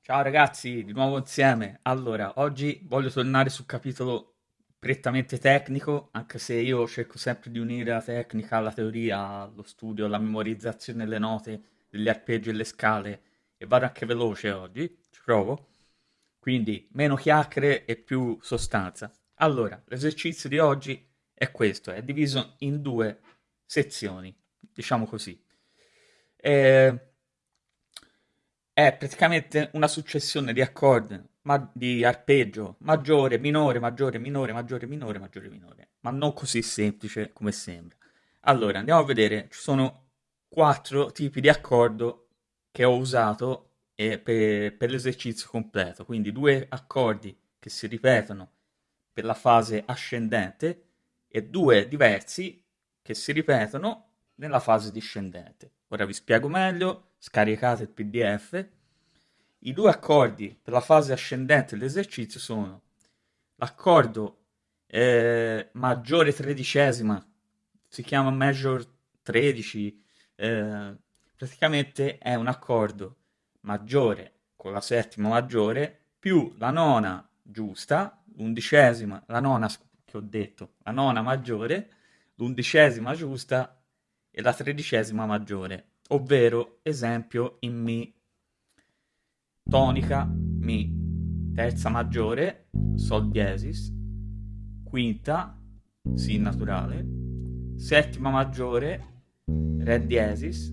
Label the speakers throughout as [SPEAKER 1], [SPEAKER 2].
[SPEAKER 1] Ciao ragazzi, di nuovo insieme. Allora, oggi voglio tornare sul capitolo prettamente tecnico, anche se io cerco sempre di unire la tecnica alla teoria, allo studio, alla memorizzazione delle note, degli arpeggi e le scale, e vado anche veloce oggi, ci provo. Quindi meno chiacchiere e più sostanza. Allora, l'esercizio di oggi è questo, è diviso in due sezioni, diciamo così. E è praticamente una successione di accordi, ma di arpeggio maggiore, minore, maggiore, minore, maggiore, minore, maggiore, minore, ma non così semplice come sembra. Allora, andiamo a vedere, ci sono quattro tipi di accordo che ho usato eh, per, per l'esercizio completo, quindi due accordi che si ripetono per la fase ascendente e due diversi che si ripetono nella fase discendente. Ora vi spiego meglio, scaricate il pdf. I due accordi per la fase ascendente dell'esercizio sono l'accordo eh, maggiore tredicesima, si chiama major 13, eh, praticamente è un accordo maggiore con la settima maggiore più la nona giusta, l'undicesima, la nona che ho detto, la nona maggiore, l'undicesima giusta e la tredicesima maggiore, ovvero esempio in Mi. Tonica Mi, terza maggiore, Sol diesis, quinta, Si naturale, settima maggiore, Re diesis,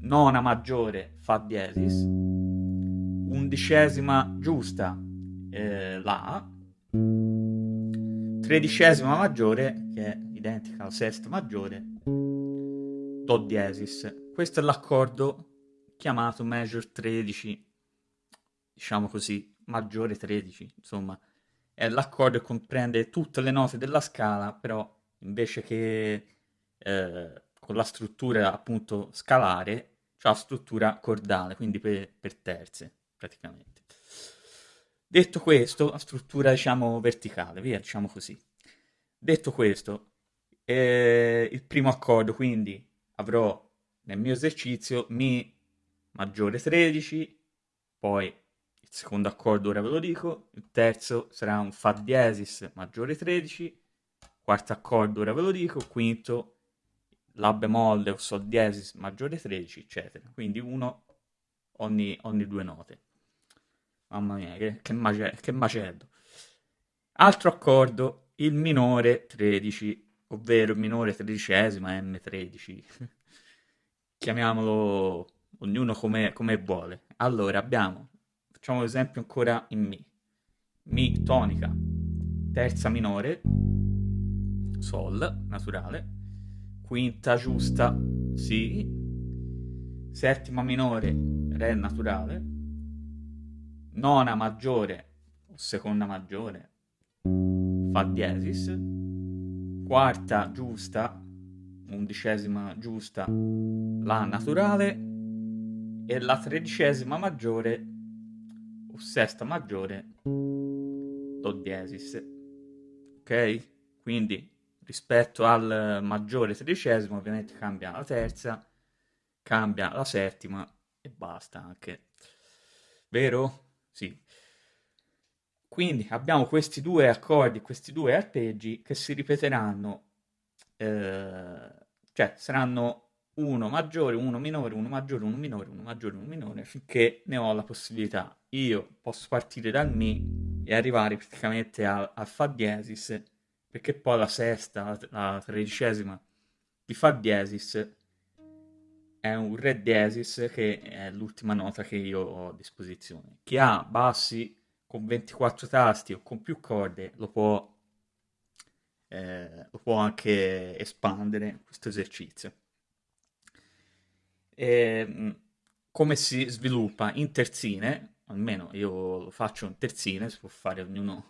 [SPEAKER 1] nona maggiore, Fa diesis, undicesima giusta, eh, La, tredicesima maggiore, che è identica alla sesta maggiore, Do diesis. Questo è l'accordo chiamato major 13, diciamo così, maggiore 13, insomma. È l'accordo che comprende tutte le note della scala, però invece che eh, con la struttura appunto scalare, c'ha la struttura cordale, quindi per, per terze, praticamente. Detto questo, la struttura diciamo verticale, via, diciamo così. Detto questo, eh, il primo accordo quindi avrò nel mio esercizio Mi maggiore 13, poi il secondo accordo ora ve lo dico, il terzo sarà un Fa diesis maggiore 13, quarto accordo ora ve lo dico, quinto La bemolle o Sol diesis maggiore 13, eccetera. Quindi uno ogni, ogni due note. Mamma mia, che, che, macello, che macello. Altro accordo, il minore 13 ovvero il minore tredicesima M13. Chiamiamolo ognuno come, come vuole. Allora abbiamo, facciamo l'esempio ancora in Mi. Mi tonica, terza minore, Sol naturale, quinta giusta, Si, settima minore, Re naturale, nona maggiore o seconda maggiore, Fa diesis, quarta giusta, undicesima giusta La naturale e la tredicesima maggiore o sesta maggiore Do diesis. Ok? Quindi rispetto al maggiore tredicesimo ovviamente cambia la terza, cambia la settima e basta anche. Vero? Sì. Quindi abbiamo questi due accordi, questi due arpeggi che si ripeteranno, eh, cioè saranno uno maggiore, uno minore, uno maggiore, uno minore, uno maggiore, uno minore, finché ne ho la possibilità. Io posso partire dal Mi e arrivare praticamente al, al Fa diesis, perché poi la sesta, la, la tredicesima di Fa diesis è un Re diesis che è l'ultima nota che io ho a disposizione. Chi ha bassi con 24 tasti o con più corde lo può, eh, lo può anche espandere questo esercizio. E, ehm, come si sviluppa in terzine, almeno io lo faccio in terzine, si può fare ognuno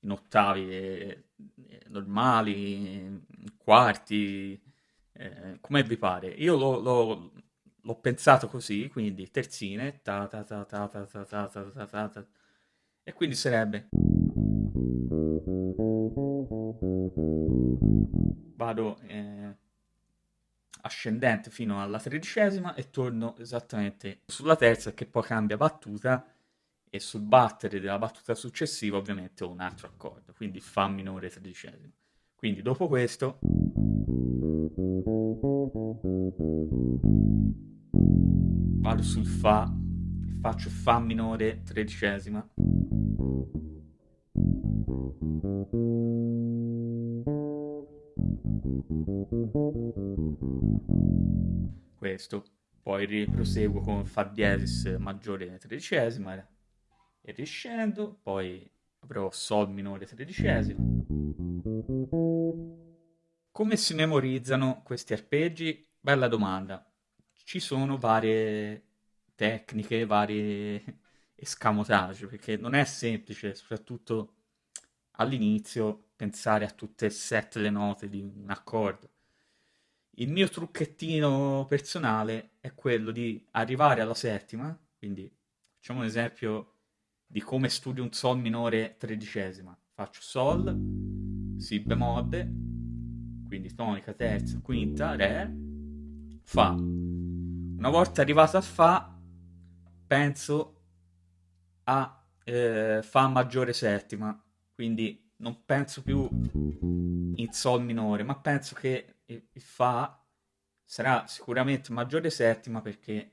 [SPEAKER 1] in ottavi eh, normali, in quarti, come vi pare. Io lo, lo, l'ho pensato così, quindi terzine, ta ta ta ta ta ta ta ta ta e quindi sarebbe... Vado eh, ascendente fino alla tredicesima e torno esattamente sulla terza che poi cambia battuta e sul battere della battuta successiva ovviamente ho un altro accordo, quindi Fa minore tredicesima. Quindi dopo questo vado sul Fa e faccio Fa minore tredicesima. Questo. Poi riproseguo con Fa diesis maggiore tredicesima e riscendo, poi avrò Sol minore tredicesima. Come si memorizzano questi arpeggi? Bella domanda. Ci sono varie tecniche, varie escamotage, perché non è semplice, soprattutto all'inizio, pensare a tutte e sette le note di un accordo. Il mio trucchettino personale è quello di arrivare alla settima, quindi facciamo un esempio di come studio un Sol minore tredicesima. Faccio Sol, Si bemolle, quindi tonica, terza, quinta, Re, Fa. Una volta arrivato a Fa, penso a eh, Fa maggiore settima, quindi non penso più in Sol minore, ma penso che il Fa sarà sicuramente maggiore settima perché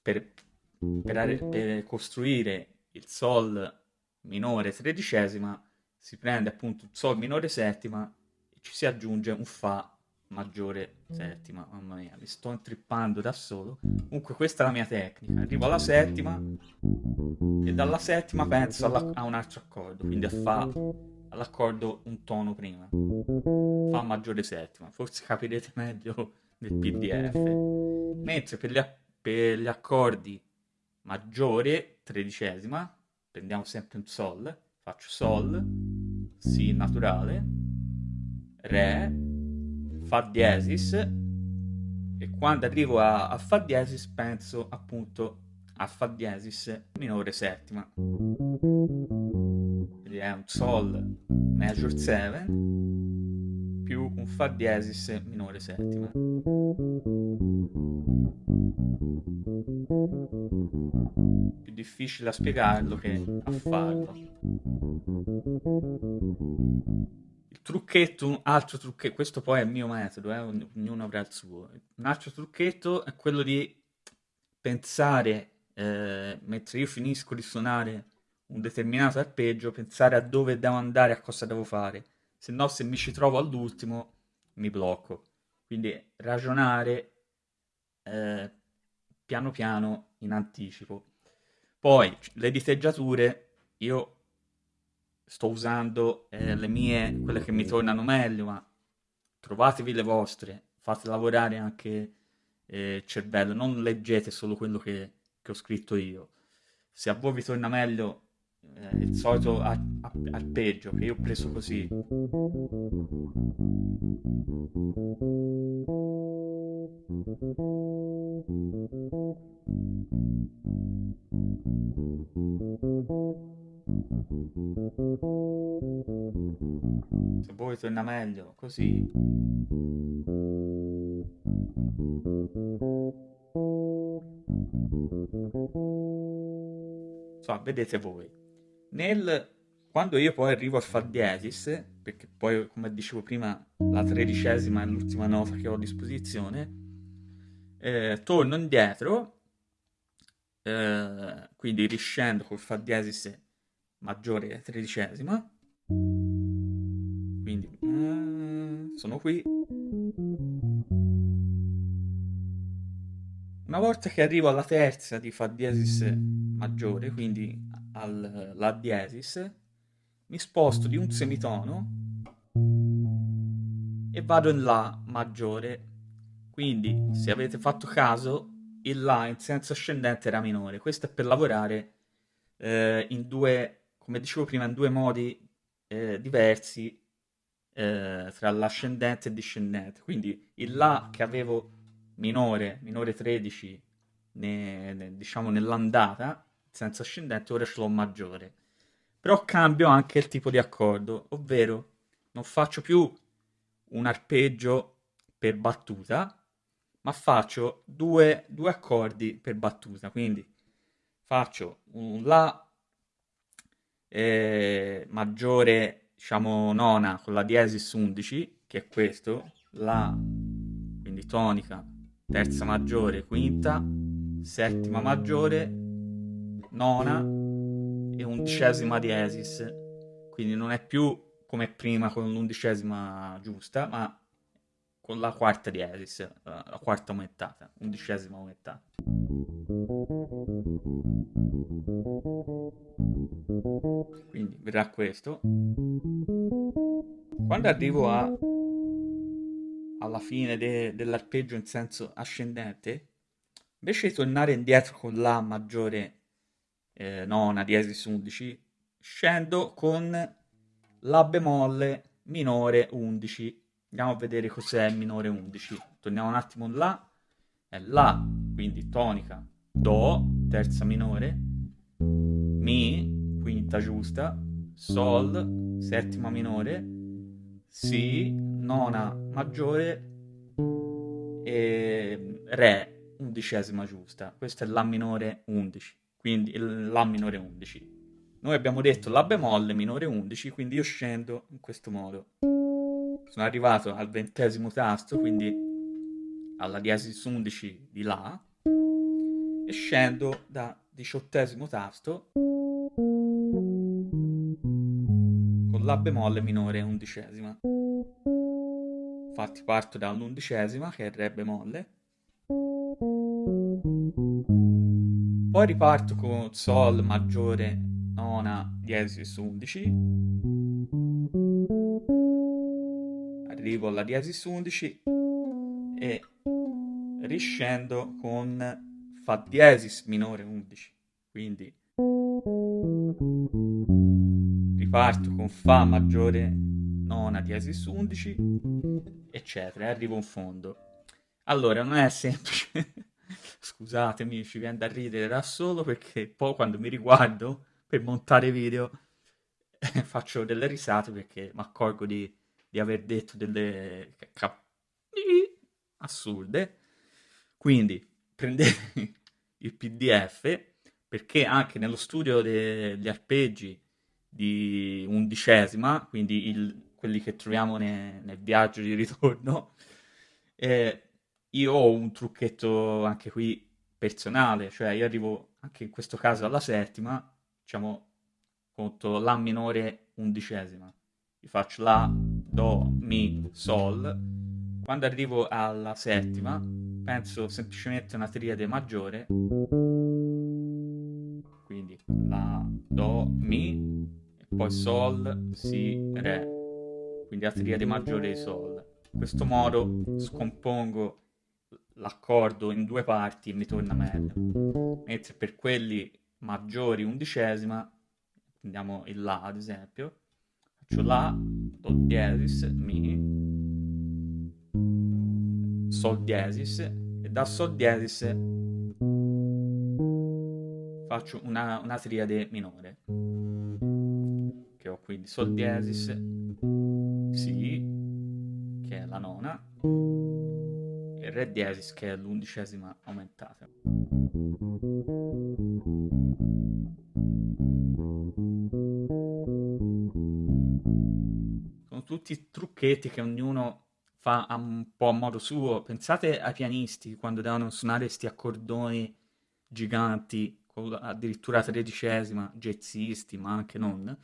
[SPEAKER 1] per, per, per costruire il Sol minore tredicesima, si prende appunto il Sol minore settima ci si aggiunge un Fa maggiore settima. Mamma mia, mi sto intrippando da solo. Comunque questa è la mia tecnica. Arrivo alla settima e dalla settima penso alla, a un altro accordo, quindi a Fa all'accordo un tono prima. Fa maggiore settima. Forse capirete meglio nel PDF. Mentre per gli, per gli accordi maggiore tredicesima, prendiamo sempre un Sol, faccio Sol, Si naturale, Re, Fa diesis, e quando arrivo a, a Fa diesis penso appunto a Fa diesis minore settima. Quindi è un Sol major 7 più un Fa diesis minore settima più difficile a spiegarlo che a farlo. Il trucchetto, un altro trucchetto, questo poi è il mio metodo, eh, ognuno avrà il suo. Un altro trucchetto è quello di pensare, eh, mentre io finisco di suonare un determinato arpeggio, pensare a dove devo andare, a cosa devo fare. Se no, se mi ci trovo all'ultimo, mi blocco. Quindi ragionare eh, piano piano in anticipo. Poi le diteggiature, io sto usando eh, le mie, quelle che mi tornano meglio, ma trovatevi le vostre, fate lavorare anche eh, il cervello, non leggete solo quello che, che, ho scritto io. Se a voi vi torna meglio eh, il solito arpeggio che io ho preso così. Torna meglio così. So, vedete voi. Nel, quando io poi arrivo a Fa diesis, perché poi come dicevo prima la tredicesima è l'ultima nota che ho a disposizione, eh, torno indietro, eh, quindi riscendo col Fa diesis maggiore tredicesima, quindi eh, sono qui. Una volta che arrivo alla terza di Fa diesis maggiore, quindi alla diesis, mi sposto di un semitono e vado in La maggiore. Quindi, se avete fatto caso, il La in senso ascendente era minore. Questo è per lavorare eh, in due, come dicevo prima, in due modi eh, diversi eh, tra l'ascendente e discendente. Quindi il La che avevo minore, minore 13, ne, ne, diciamo nell'andata, senso ascendente, ora ce l'ho maggiore. Però cambio anche il tipo di accordo, ovvero non faccio più un arpeggio per battuta, ma faccio due, due accordi per battuta, quindi faccio un La eh, maggiore, diciamo nona, con la diesis 11, che è questo, La, quindi tonica, terza maggiore, quinta, settima maggiore, nona e undicesima diesis, quindi non è più come prima con l'undicesima giusta, ma con la quarta diesis, la quarta aumentata, undicesima aumentata. Quindi verrà questo. Quando arrivo a, alla fine de, dell'arpeggio in senso ascendente, invece di tornare indietro con La maggiore eh, nona, diesis 11, scendo con La bemolle minore 11 Andiamo a vedere cos'è minore 11. Torniamo un attimo là. È La, quindi tonica, Do, terza minore, Mi, quinta giusta, Sol, settima minore, Si, nona maggiore e Re, undicesima giusta. Questa è La minore 11, quindi La minore 11. Noi abbiamo detto La bemolle minore 11, quindi io scendo in questo modo sono arrivato al ventesimo tasto, quindi alla diesis 11 di La, e scendo da diciottesimo tasto con La bemolle minore undicesima. Infatti parto dall'undicesima, che è Re bemolle, poi riparto con Sol maggiore nona diesis 11 arrivo alla diesis 11 e riscendo con Fa diesis minore 11. Quindi riparto con Fa maggiore nona diesis 11, eccetera, e arrivo in fondo. Allora, non è semplice. Scusatemi, ci viene da ridere da solo perché poi quando mi riguardo per montare video faccio delle risate perché mi accorgo di di aver detto delle cap- assurde. Quindi prendete il PDF perché anche nello studio degli arpeggi di undicesima, quindi il, quelli che troviamo ne, nel viaggio di ritorno, eh, io ho un trucchetto anche qui personale, cioè io arrivo anche in questo caso alla settima, diciamo, conto La minore undicesima vi faccio La, Do, Mi, Sol. Quando arrivo alla settima, penso semplicemente a una triade maggiore, quindi La, Do, Mi, e poi Sol, Si, Re, quindi la triade maggiore di Sol. In questo modo scompongo l'accordo in due parti e mi torna meglio. Mentre per quelli maggiori undicesima, prendiamo il La ad esempio, La, Do diesis, Mi, Sol diesis e da Sol diesis faccio una, una triade minore che ho quindi Sol diesis, Si, che è la nona, e Re diesis che è l'undicesima aumentata. Tutti trucchetti che ognuno fa un po' a modo suo. Pensate ai pianisti quando devono suonare questi accordoni giganti, addirittura tredicesima, jazzisti, ma anche non.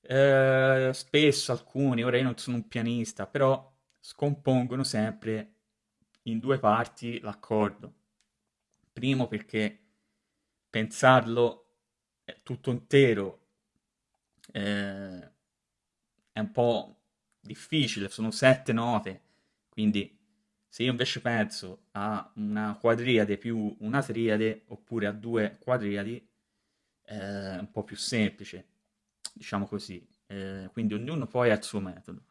[SPEAKER 1] Eh, spesso alcuni, ora io non sono un pianista, però scompongono sempre in due parti l'accordo. Primo perché pensarlo tutto intero eh, è un po' difficile, sono sette note, quindi se io invece penso a una quadriade più una triade, oppure a due quadriadi, è un po' più semplice, diciamo così. Eh, quindi ognuno poi ha il suo metodo.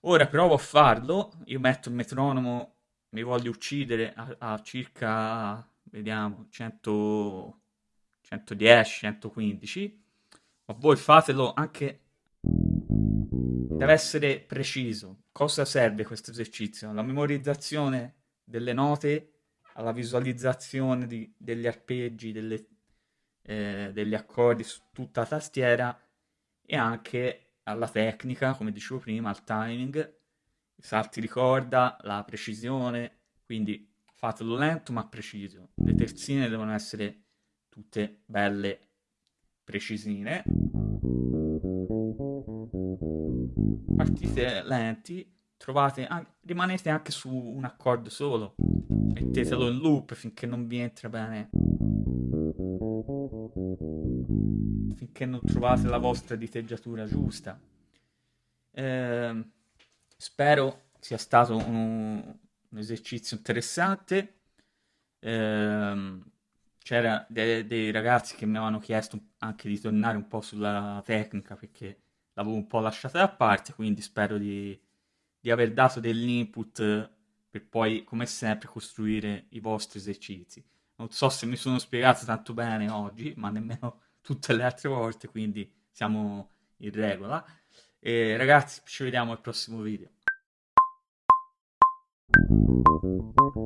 [SPEAKER 1] Ora provo a farlo, io metto il metronomo, mi voglio uccidere a, a circa, vediamo, 100, 110, 115, ma voi fatelo anche deve essere preciso. Cosa serve questo esercizio? La memorizzazione delle note, alla visualizzazione di, degli arpeggi, delle, eh, degli accordi su tutta la tastiera e anche alla tecnica, come dicevo prima, al timing, i salti di corda, la precisione, quindi fatelo lento ma preciso. Le terzine devono essere tutte belle precisine. Partite lenti, trovate, rimanete anche su un accordo solo, mettetelo in loop finché non vi entra bene, finché non trovate la vostra diteggiatura giusta. Eh, spero sia stato un, un esercizio interessante. Eh, c'era dei, dei, ragazzi che mi avevano chiesto anche di tornare un po' sulla tecnica perché l'avevo un po' lasciata da parte, quindi spero di, di aver dato dell'input per poi, come sempre, costruire i vostri esercizi. Non so se mi sono spiegato tanto bene oggi, ma nemmeno tutte le altre volte, quindi siamo in regola. E ragazzi, ci vediamo al prossimo video.